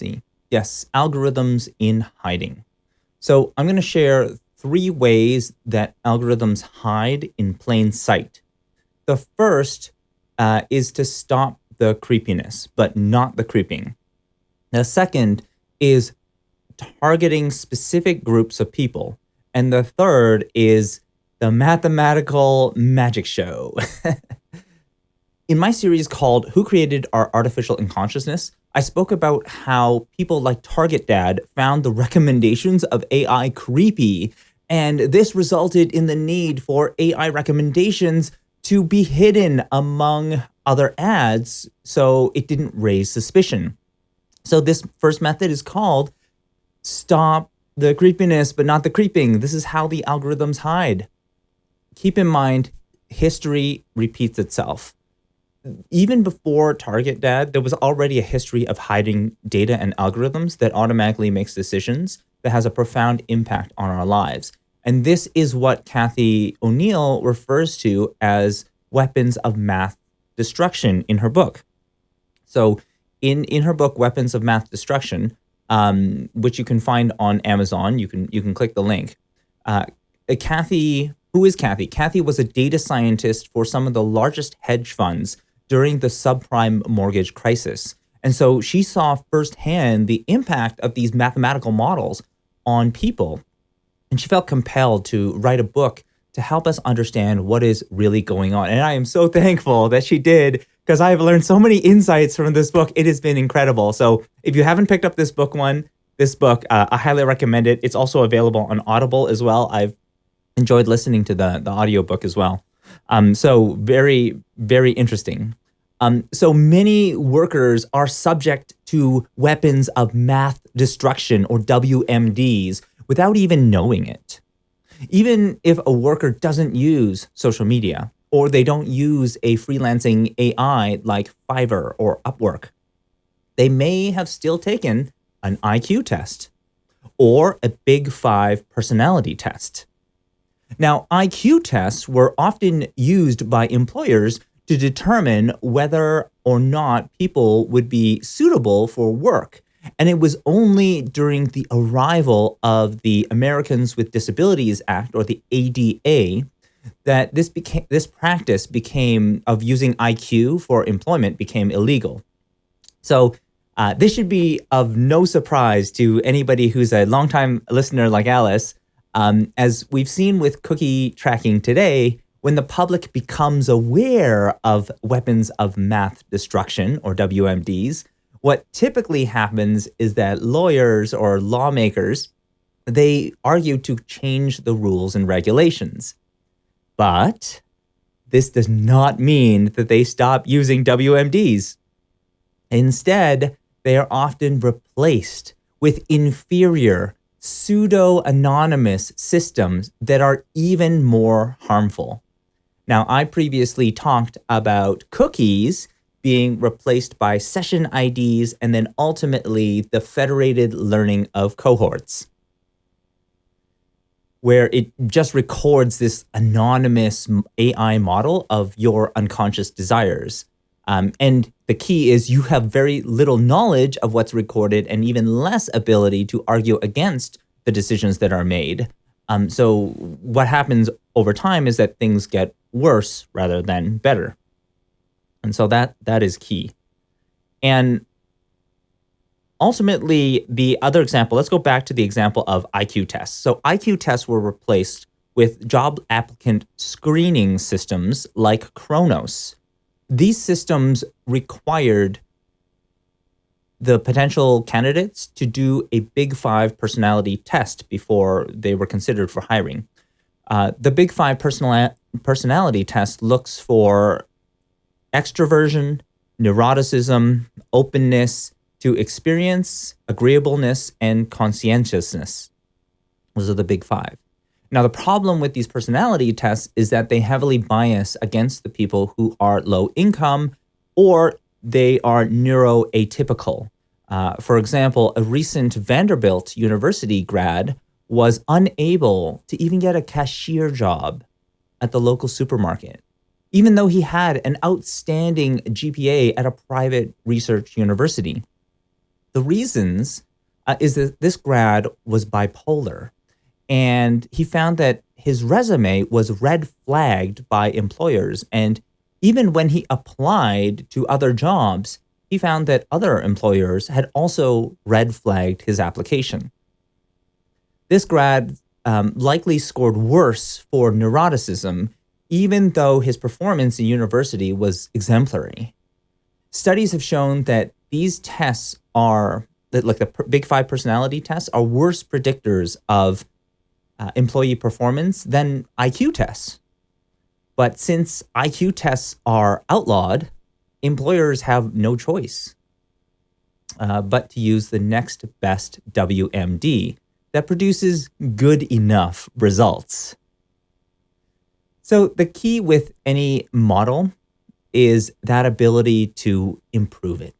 see. Yes, algorithms in hiding. So I'm going to share three ways that algorithms hide in plain sight. The first uh, is to stop the creepiness, but not the creeping. The second is targeting specific groups of people. And the third is the mathematical magic show. In my series called Who Created Our Artificial Unconsciousness, I spoke about how people like Target Dad found the recommendations of AI creepy, and this resulted in the need for AI recommendations to be hidden among other ads so it didn't raise suspicion. So this first method is called stop the creepiness, but not the creeping. This is how the algorithms hide. Keep in mind, history repeats itself even before Target Dad, there was already a history of hiding data and algorithms that automatically makes decisions that has a profound impact on our lives. And this is what Cathy O'Neil refers to as weapons of math destruction in her book. So in, in her book, Weapons of Math Destruction, um, which you can find on Amazon, you can, you can click the link. Uh, Cathy, who is Cathy? Cathy was a data scientist for some of the largest hedge funds during the subprime mortgage crisis. And so she saw firsthand the impact of these mathematical models on people. And she felt compelled to write a book to help us understand what is really going on. And I am so thankful that she did because I've learned so many insights from this book. It has been incredible. So if you haven't picked up this book one, this book, uh, I highly recommend it. It's also available on Audible as well. I've enjoyed listening to the, the audiobook as well. Um, so very, very interesting. Um, so many workers are subject to weapons of math destruction or WMDs without even knowing it. Even if a worker doesn't use social media or they don't use a freelancing AI like Fiverr or Upwork, they may have still taken an IQ test or a Big Five personality test. Now, IQ tests were often used by employers to determine whether or not people would be suitable for work. And it was only during the arrival of the Americans with Disabilities Act, or the ADA, that this became this practice became of using IQ for employment became illegal. So uh, this should be of no surprise to anybody who's a longtime listener like Alice. Um, as we've seen with cookie tracking today, when the public becomes aware of weapons of math destruction, or WMDs, what typically happens is that lawyers or lawmakers, they argue to change the rules and regulations. But this does not mean that they stop using WMDs. Instead, they are often replaced with inferior, pseudo-anonymous systems that are even more harmful. Now, I previously talked about cookies being replaced by session IDs and then ultimately the federated learning of cohorts, where it just records this anonymous AI model of your unconscious desires. Um, and the key is you have very little knowledge of what's recorded and even less ability to argue against the decisions that are made. Um, so what happens over time is that things get worse rather than better. And so that that is key. And ultimately, the other example, let's go back to the example of IQ tests. So IQ tests were replaced with job applicant screening systems like Kronos. These systems required the potential candidates to do a Big Five personality test before they were considered for hiring. Uh, the Big Five personal personality test looks for extroversion, neuroticism, openness to experience, agreeableness, and conscientiousness. Those are the Big Five. Now, the problem with these personality tests is that they heavily bias against the people who are low income or they are neuroatypical. Uh, for example, a recent Vanderbilt University grad was unable to even get a cashier job at the local supermarket, even though he had an outstanding GPA at a private research university. the reasons uh, is that this grad was bipolar, and he found that his resume was red flagged by employers. And even when he applied to other jobs, he found that other employers had also red flagged his application. This grad um, likely scored worse for neuroticism, even though his performance in university was exemplary. Studies have shown that these tests are, like the Big Five personality tests, are worse predictors of uh, employee performance than IQ tests. But since IQ tests are outlawed, employers have no choice uh, but to use the next best WMD that produces good enough results. So the key with any model is that ability to improve it.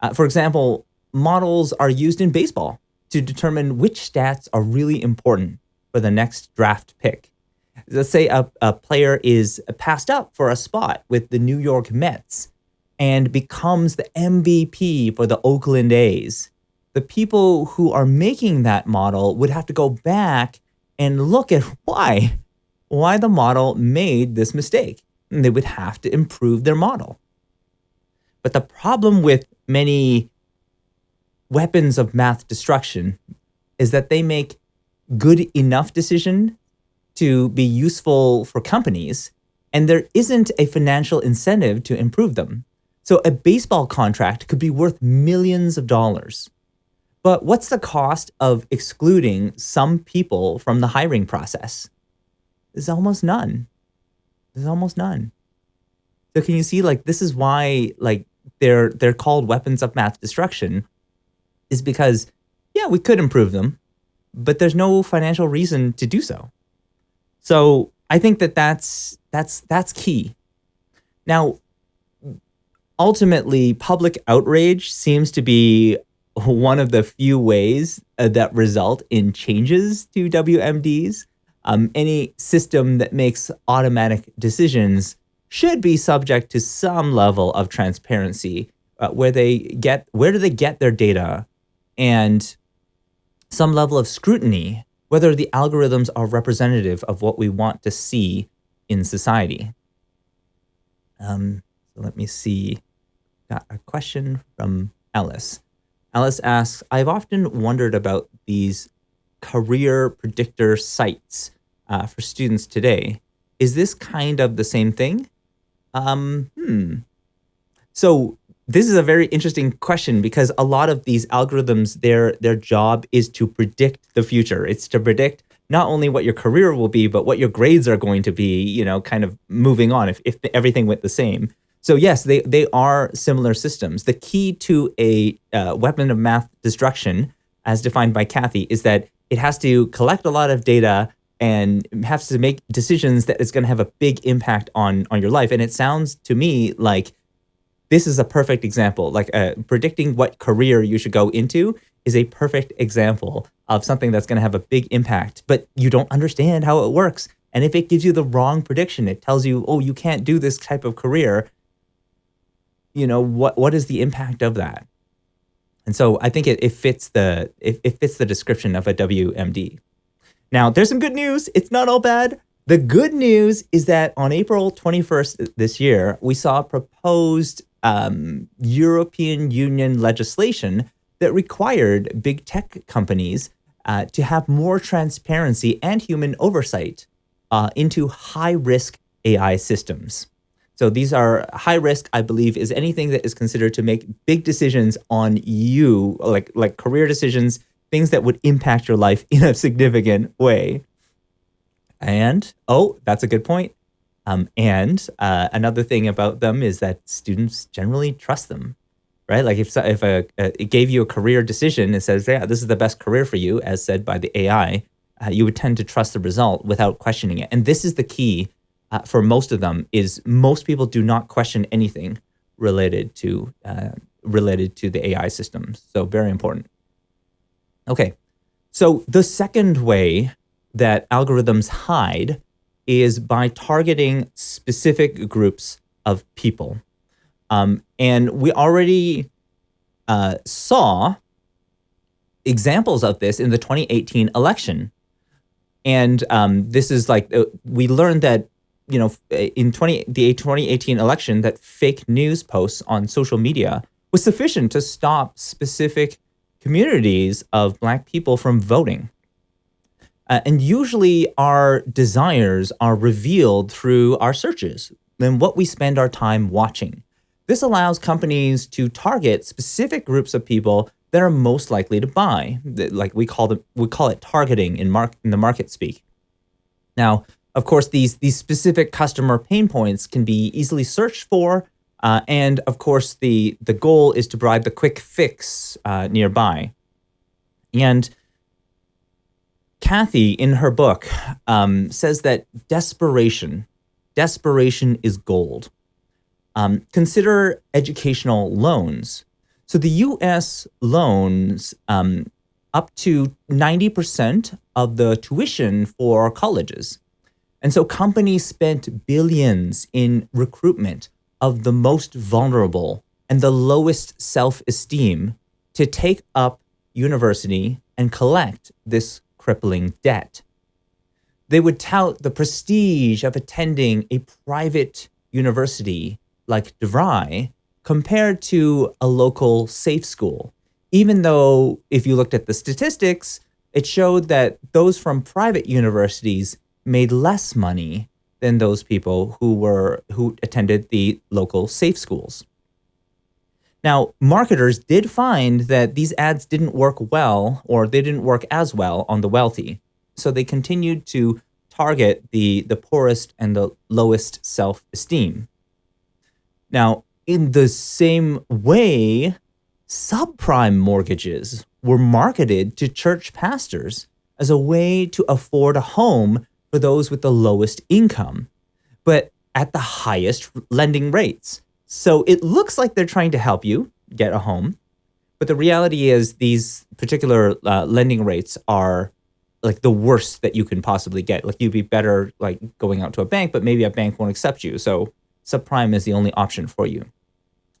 Uh, for example, models are used in baseball to determine which stats are really important for the next draft pick. Let's say a, a player is passed up for a spot with the New York Mets and becomes the MVP for the Oakland A's. The people who are making that model would have to go back and look at why, why the model made this mistake. And they would have to improve their model. But the problem with many weapons of math destruction is that they make good enough decision to be useful for companies, and there isn't a financial incentive to improve them. So a baseball contract could be worth millions of dollars. But what's the cost of excluding some people from the hiring process? There's almost none. There's almost none. So can you see like this is why like they're they're called weapons of mass destruction is because, yeah, we could improve them, but there's no financial reason to do so. So I think that that's that's that's key. Now, ultimately, public outrage seems to be one of the few ways uh, that result in changes to WMDs. Um, any system that makes automatic decisions should be subject to some level of transparency, uh, where they get where do they get their data, and some level of scrutiny, whether the algorithms are representative of what we want to see in society. Um, so let me see. Got a question from Alice. Alice asks, I've often wondered about these career predictor sites uh, for students today. Is this kind of the same thing? Um, hmm. So this is a very interesting question because a lot of these algorithms, their their job is to predict the future. It's to predict not only what your career will be, but what your grades are going to be, you know, kind of moving on if, if everything went the same. So yes, they, they are similar systems. The key to a uh, weapon of math destruction, as defined by Cathy, is that it has to collect a lot of data and has to make decisions that is going to have a big impact on on your life. And it sounds to me like this is a perfect example. Like uh, predicting what career you should go into is a perfect example of something that's going to have a big impact, but you don't understand how it works. And if it gives you the wrong prediction, it tells you, oh, you can't do this type of career. You know what? What is the impact of that? And so I think it, it fits the it, it fits the description of a WMD. Now, there's some good news. It's not all bad. The good news is that on April 21st this year, we saw proposed um, European Union legislation that required big tech companies uh, to have more transparency and human oversight uh, into high risk AI systems. So these are high risk, I believe, is anything that is considered to make big decisions on you, like like career decisions, things that would impact your life in a significant way. And oh, that's a good point. Um, and uh, another thing about them is that students generally trust them, right? Like if if a, a, it gave you a career decision, and says, yeah, this is the best career for you, as said by the AI, uh, you would tend to trust the result without questioning it. And this is the key uh, for most of them: is most people do not question anything related to uh, related to the AI systems. So very important. Okay, so the second way that algorithms hide is by targeting specific groups of people. Um, and we already uh, saw examples of this in the 2018 election. And um, this is like, uh, we learned that, you know, in 20, the 2018 election, that fake news posts on social media was sufficient to stop specific communities of Black people from voting. Uh, and usually our desires are revealed through our searches and what we spend our time watching. This allows companies to target specific groups of people that are most likely to buy. Like we call them, we call it targeting in mark in the market speak. Now, of course, these these specific customer pain points can be easily searched for, uh, and of course, the the goal is to provide the quick fix uh, nearby. And Cathy, in her book, um, says that desperation, desperation is gold. Um, consider educational loans. So the U.S. loans um, up to 90% of the tuition for colleges. And so companies spent billions in recruitment of the most vulnerable and the lowest self-esteem to take up university and collect this crippling debt. They would tout the prestige of attending a private university like DeVry compared to a local safe school. Even though if you looked at the statistics, it showed that those from private universities made less money than those people who were who attended the local safe schools. Now, marketers did find that these ads didn't work well or they didn't work as well on the wealthy. So they continued to target the, the poorest and the lowest self-esteem. Now, in the same way, subprime mortgages were marketed to church pastors as a way to afford a home for those with the lowest income, but at the highest lending rates. So it looks like they're trying to help you get a home, but the reality is these particular uh, lending rates are like the worst that you can possibly get. Like you'd be better like going out to a bank, but maybe a bank won't accept you. So subprime is the only option for you.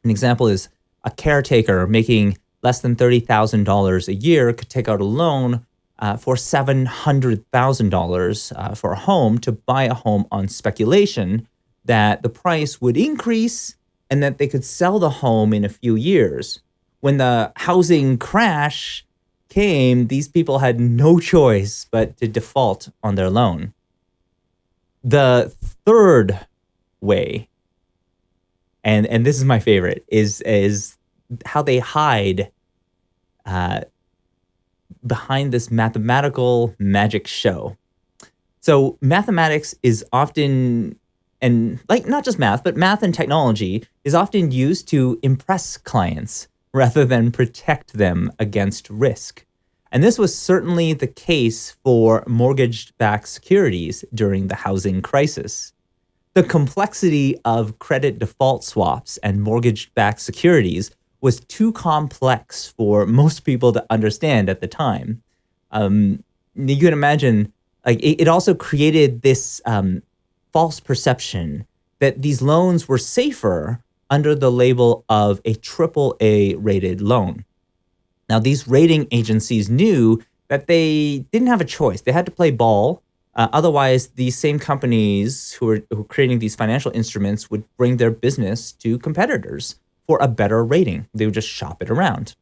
An example is a caretaker making less than $30,000 a year could take out a loan uh, for $700,000 uh, for a home to buy a home on speculation that the price would increase and that they could sell the home in a few years. When the housing crash came, these people had no choice but to default on their loan. The third way and and this is my favorite is is how they hide uh, behind this mathematical magic show. So mathematics is often and like not just math, but math and technology is often used to impress clients rather than protect them against risk. And this was certainly the case for mortgage-backed securities during the housing crisis the complexity of credit default swaps and mortgage-backed securities was too complex for most people to understand at the time. Um, you can imagine, like it, it also created this um, false perception that these loans were safer under the label of a triple A rated loan. Now, these rating agencies knew that they didn't have a choice. They had to play ball uh, otherwise, these same companies who are, who are creating these financial instruments would bring their business to competitors for a better rating. They would just shop it around.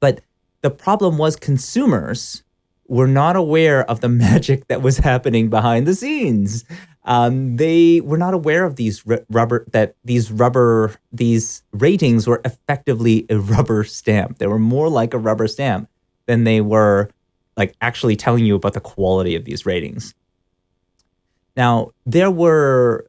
But the problem was consumers were not aware of the magic that was happening behind the scenes. Um, they were not aware of these rubber that these rubber these ratings were effectively a rubber stamp. They were more like a rubber stamp than they were like actually telling you about the quality of these ratings. Now, there were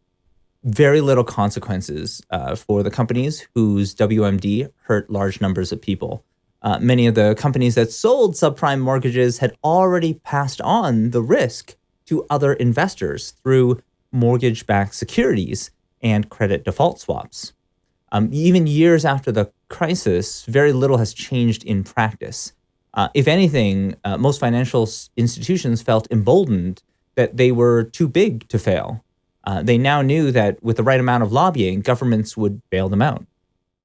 very little consequences uh, for the companies whose WMD hurt large numbers of people. Uh, many of the companies that sold subprime mortgages had already passed on the risk to other investors through mortgage-backed securities and credit default swaps. Um, even years after the crisis, very little has changed in practice. Uh, if anything, uh, most financial institutions felt emboldened that they were too big to fail. Uh, they now knew that with the right amount of lobbying, governments would bail them out.